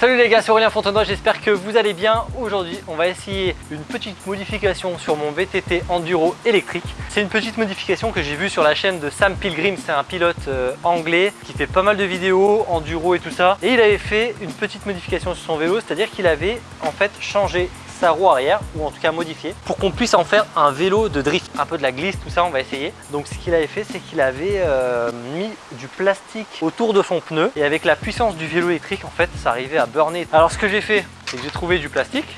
Salut les gars, c'est Aurélien Fontenoy, j'espère que vous allez bien. Aujourd'hui, on va essayer une petite modification sur mon VTT Enduro électrique. C'est une petite modification que j'ai vue sur la chaîne de Sam Pilgrim, c'est un pilote euh, anglais qui fait pas mal de vidéos, enduro et tout ça. Et il avait fait une petite modification sur son vélo, c'est-à-dire qu'il avait en fait changé sa roue arrière ou en tout cas modifié pour qu'on puisse en faire un vélo de drift. Un peu de la glisse tout ça on va essayer. Donc ce qu'il avait fait c'est qu'il avait euh, mis du plastique autour de son pneu. Et avec la puissance du vélo électrique en fait ça arrivait à burner. Alors ce que j'ai fait c'est que j'ai trouvé du plastique.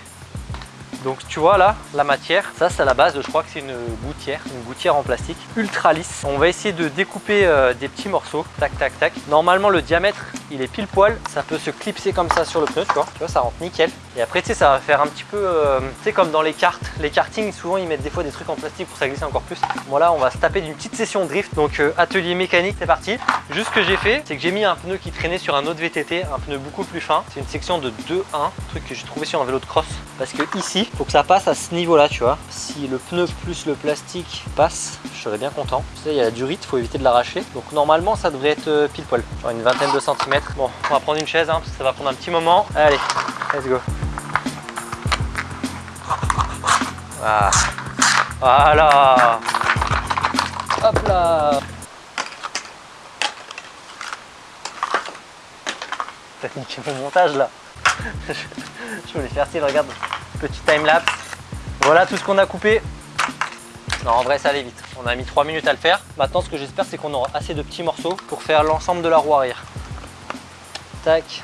Donc tu vois là, la matière, ça c'est à la base, je crois que c'est une gouttière, une gouttière en plastique ultra lisse. On va essayer de découper euh, des petits morceaux, tac tac tac. Normalement le diamètre il est pile poil, ça peut se clipser comme ça sur le pneu, tu vois, tu vois ça rentre nickel. Et après tu sais ça va faire un petit peu, euh, tu sais comme dans les cartes, les kartings souvent ils mettent des fois des trucs en plastique pour ça glisser encore plus. Voilà on va se taper d'une petite session drift, donc euh, atelier mécanique c'est parti. Juste ce que j'ai fait, c'est que j'ai mis un pneu qui traînait sur un autre VTT, un pneu beaucoup plus fin. C'est une section de 2-1, truc que j'ai trouvé sur un vélo de cross. Parce que ici, faut que ça passe à ce niveau là tu vois. Si le pneu plus le plastique passe je serais bien content. Tu sais il y a la durite faut éviter de l'arracher. Donc normalement ça devrait être euh, pile poil. Genre une vingtaine de centimètres. Bon on va prendre une chaise hein, parce que ça va prendre un petit moment. Allez let's go voilà voilà hop là T'as niqué mon montage là je voulais faire style, regarde Petit time-lapse. Voilà tout ce qu'on a coupé. Non, en vrai, ça allait vite. On a mis 3 minutes à le faire. Maintenant, ce que j'espère, c'est qu'on aura assez de petits morceaux pour faire l'ensemble de la roue arrière. Tac.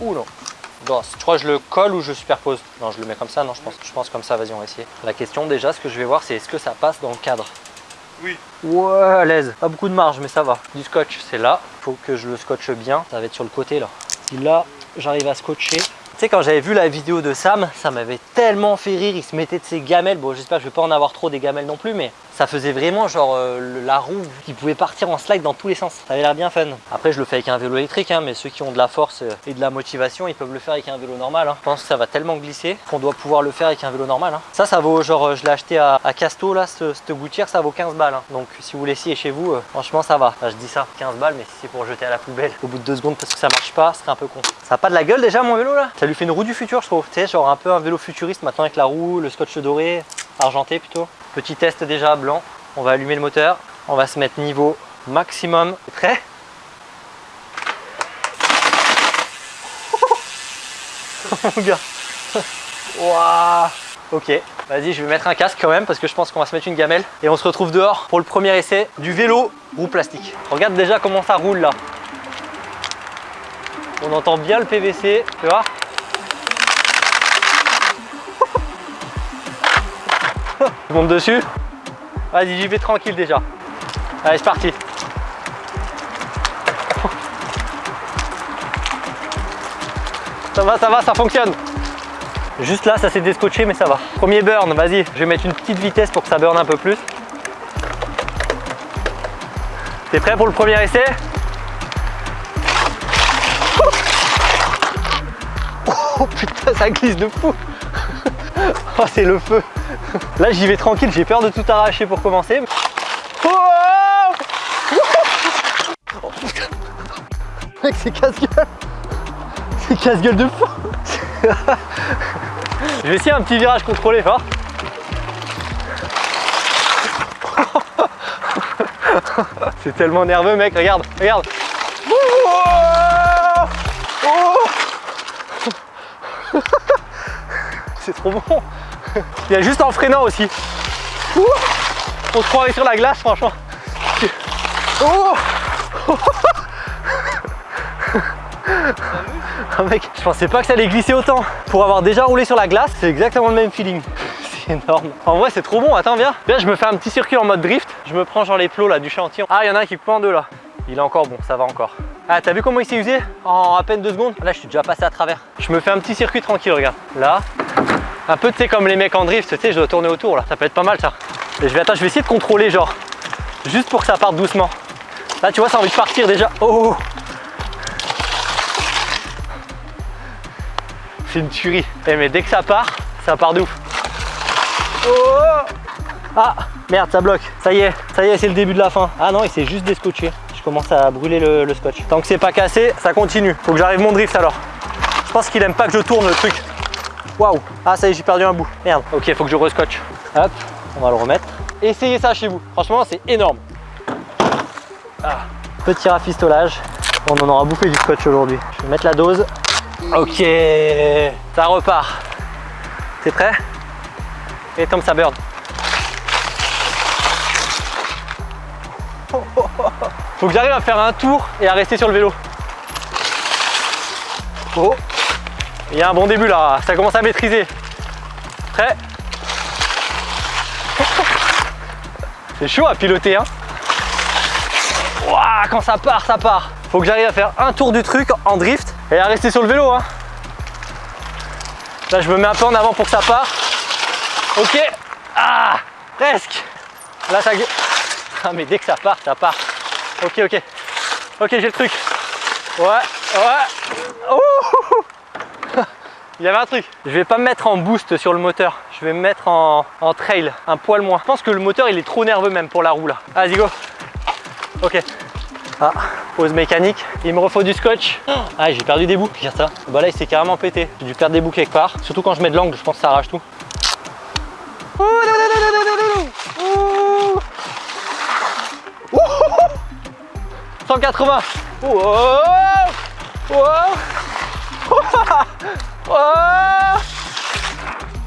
Ou non. Bon, tu crois que je le colle ou je superpose Non, je le mets comme ça. Non, je pense, je pense comme ça. Vas-y, on va essayer. La question, déjà, ce que je vais voir, c'est est-ce que ça passe dans le cadre Oui. Ouais, à l'aise. Pas beaucoup de marge, mais ça va. Du scotch, c'est là. Faut que je le scotche bien. Ça va être sur le côté, là. Si là, j'arrive à scotcher, sais, quand j'avais vu la vidéo de Sam, ça m'avait tellement fait rire. Il se mettait de ses gamelles. Bon, j'espère que je vais pas en avoir trop des gamelles non plus, mais ça faisait vraiment genre euh, la roue qui pouvait partir en slide dans tous les sens. Ça avait l'air bien fun. Après, je le fais avec un vélo électrique, hein, mais ceux qui ont de la force euh, et de la motivation, ils peuvent le faire avec un vélo normal. Hein. Je pense que ça va tellement glisser qu'on doit pouvoir le faire avec un vélo normal. Hein. Ça, ça vaut genre, euh, je l'ai acheté à, Casto, là, cette gouttière, ça vaut 15 balles. Donc, si vous l'essayez chez vous, franchement, ça va. je dis ça, 15 balles, mais si c'est pour jeter à la poubelle au bout de deux secondes parce que ça marche pas, c'est un peu con. Ça a pas de la gueule déjà, mon vélo là? Ça lui fait une roue du futur, je trouve. Tu sais, genre un peu un vélo futuriste maintenant avec la roue, le scotch doré, argenté plutôt. Petit test déjà blanc. On va allumer le moteur. On va se mettre niveau maximum. Prêt Mon gars. Waouh Ok, vas-y, je vais mettre un casque quand même parce que je pense qu'on va se mettre une gamelle. Et on se retrouve dehors pour le premier essai du vélo roue plastique. Regarde déjà comment ça roule là. On entend bien le PVC, tu vois Je monte dessus. Vas-y, j'y vais tranquille déjà. Allez, c'est parti. Ça va, ça va, ça fonctionne. Juste là, ça s'est descotché, mais ça va. Premier burn, vas-y. Je vais mettre une petite vitesse pour que ça burn un peu plus. T'es prêt pour le premier essai? Oh putain, ça glisse de fou Oh, c'est le feu Là, j'y vais tranquille, j'ai peur de tout arracher pour commencer. Oh oh Mec, c'est casse-gueule. C'est casse-gueule de fou. Je vais essayer un petit virage contrôlé fort. C'est tellement nerveux, mec, regarde, regarde. C'est trop bon Il y a juste en freinant aussi. On se croirait sur la glace, franchement. Oh mec, je pensais pas que ça allait glisser autant. Pour avoir déjà roulé sur la glace, c'est exactement le même feeling. C'est énorme. En vrai, c'est trop bon. Attends, viens. Viens, je me fais un petit circuit en mode drift. Je me prends genre les plots là du chantier. Ah, il y en a un qui coupe en deux là. Il est encore bon, ça va encore. Ah, t'as vu comment il s'est usé? En à peine deux secondes Là, je suis déjà passé à travers. Je me fais un petit circuit tranquille, regarde. Là, un peu, tu sais, comme les mecs en drift, tu sais, je dois tourner autour là. Ça peut être pas mal ça. Et je vais, attends, je vais essayer de contrôler, genre, juste pour que ça parte doucement. Là, tu vois, ça a envie de partir déjà. Oh C'est une tuerie. Eh, mais dès que ça part, ça part d'ouf. Oh ah, merde, ça bloque. Ça y est, ça y est, c'est le début de la fin. Ah non, il s'est juste descotché. Je commence à brûler le, le scotch. Tant que c'est pas cassé, ça continue. Faut que j'arrive mon drift alors. Je pense qu'il aime pas que je tourne le truc. Waouh Ah ça y est, j'ai perdu un bout. Merde. Ok, faut que je rescotche. Hop, on va le remettre. Essayez ça chez vous. Franchement, c'est énorme. Ah. Petit rafistolage. On en aura bouffé du scotch aujourd'hui. Je vais mettre la dose. Ok, ça repart. T'es prêt? Et tombe ça burn. Faut que j'arrive à faire un tour et à rester sur le vélo. Oh Il y a un bon début là, ça commence à maîtriser. Prêt? C'est chaud à piloter hein Ouah, Quand ça part, ça part Faut que j'arrive à faire un tour du truc en drift et à rester sur le vélo hein. Là je me mets un peu en avant pour que ça part. Ok Ah Presque Là ça... Ah mais dès que ça part, ça part. Ok, ok. Ok, j'ai le truc. Ouais, ouais. Ouh Il y avait un truc. Je vais pas me mettre en boost sur le moteur. Je vais me mettre en, trail, un poil moins. Je pense que le moteur, il est trop nerveux même pour la roue là. Vas-y, go. Ok. Ah, pause mécanique. Il me refaut du scotch. Ah, j'ai perdu des bouts. Regarde ça. Bah là, il s'est carrément pété. J'ai dû perdre des bouts quelque part. Surtout quand je mets de l'angle, je pense que ça arrache tout. 180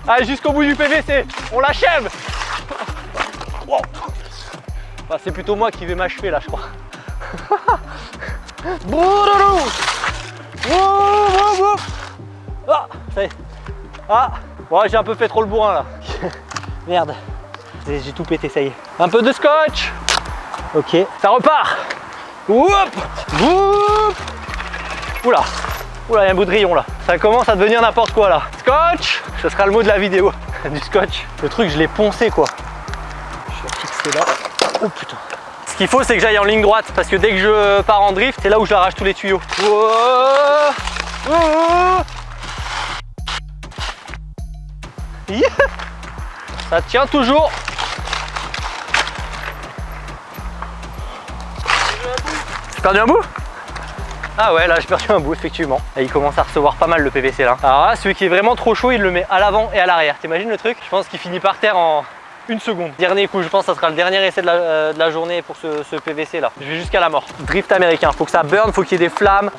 Allez jusqu'au bout du PVC, on l'achève bah, C'est plutôt moi qui vais m'achever là je crois. ah, ça y est. Ah, j'ai un peu fait trop le bourrin là. Merde, j'ai tout pété, ça y est. Un peu de scotch. Ok, ça repart. Oup Oula Oula, il y a un bout là. Ça commence à devenir n'importe quoi là. Scotch Ce sera le mot de la vidéo. du scotch. Le truc, je l'ai poncé quoi. Je vais fixer là. Oh putain. Ce qu'il faut, c'est que j'aille en ligne droite parce que dès que je pars en drift, c'est là où j'arrache tous les tuyaux. Ça tient toujours. perdu un bout ah ouais, là j'ai perdu un bout, effectivement. Et il commence à recevoir pas mal le PVC là. Alors là, celui qui est vraiment trop chaud, il le met à l'avant et à l'arrière. T'imagines le truc? Je pense qu'il finit par terre en une seconde. Dernier coup, je pense que ça sera le dernier essai de la, euh, journée pour ce, PVC là. Je vais jusqu'à la mort. Drift américain, faut que ça burn, faut qu'il y ait des flammes.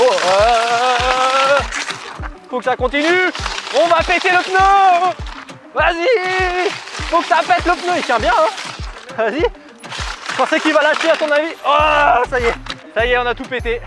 Oh, euh, faut que ça continue. On va péter le pneu Vas-y Faut que ça pète le pneu, il tient bien hein Vas-y pensais qu'il va lâcher à ton avis Oh, ça y est, ça y est, on a tout pété.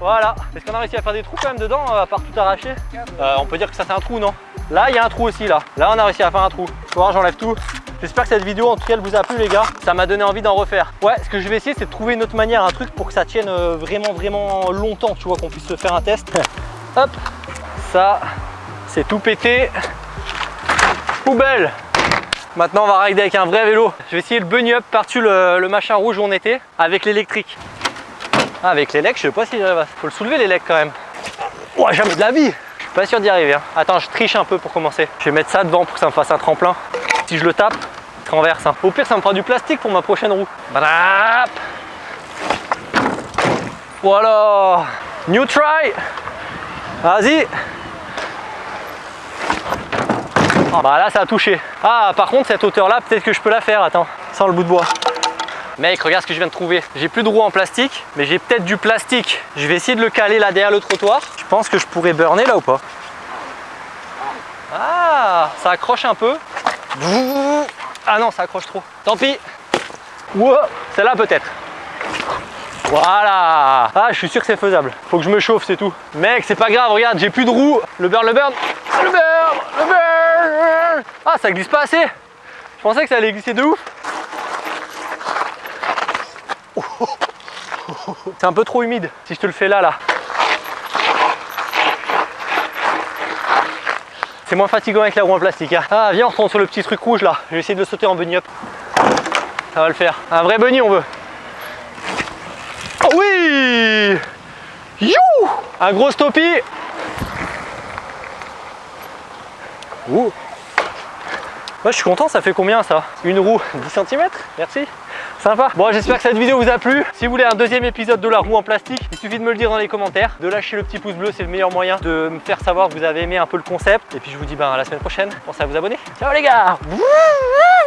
Voilà. Est-ce qu'on a réussi à faire des trous quand même dedans, euh, à part tout arracher euh, On peut dire que ça c'est un trou, non Là, il y a un trou aussi, là. Là, on a réussi à faire un trou. voir, j'enlève tout. J'espère que cette vidéo, en tout cas, elle vous a plu, les gars. Ça m'a donné envie d'en refaire. Ouais, ce que je vais essayer, c'est de trouver une autre manière, un truc pour que ça tienne euh, vraiment, vraiment longtemps, tu vois, qu'on puisse se faire un test. Hop, ça, c'est tout pété. Poubelle Maintenant, on va rider avec un vrai vélo. Je vais essayer le bunny up par-dessus le, machin rouge où on était avec l'électrique. Ah, avec l'élec, je sais pas si j'arrive Faut le soulever l'élec quand même. Oh, jamais de la vie Je suis pas sûr d'y arriver. Hein. Attends, je triche un peu pour commencer. Je vais mettre ça devant pour que ça me fasse un tremplin. Si je le tape, renverse. Hein. Au pire, ça me fera du plastique pour ma prochaine roue. Voilà New try Vas-y ah, bah là ça a touché. Ah par contre cette hauteur là peut-être que je peux la faire, attends, sans le bout de bois. Mec, regarde ce que je viens de trouver. J'ai plus de roue en plastique, mais j'ai peut-être du plastique. Je vais essayer de le caler là derrière le trottoir. Je pense que je pourrais burner là ou pas? Ah, ça accroche un peu. Ah non, ça accroche trop. Tant pis. Wow, celle-là peut-être. Voilà Ah, je suis sûr que c'est faisable. Faut que je me chauffe, c'est tout. Mec, c'est pas grave, regarde, j'ai plus de roue. Le burn, le burn, le burn, le burn Ah, ça glisse pas assez Je pensais que ça allait glisser de ouf. C'est un peu trop humide si je te le fais là, là. C'est moins fatigant avec la roue en plastique. Hein. Ah, viens, on retourne sur le petit truc rouge là. Je vais essayer de sauter en bunny up. Ça va le faire. Un vrai bunny, on veut. Oh oui You Un gros stoppie Ouh Moi je suis content, ça fait combien ça? Une roue 10 cm Merci Sympa Bon j'espère que cette vidéo vous a plu. Si vous voulez un deuxième épisode de la roue en plastique, il suffit de me le dire dans les commentaires, de lâcher le petit pouce bleu, c'est le meilleur moyen de me faire savoir que vous avez aimé un peu le concept. Et puis je vous dis ben à la semaine prochaine, pensez à vous abonner. Ciao les gars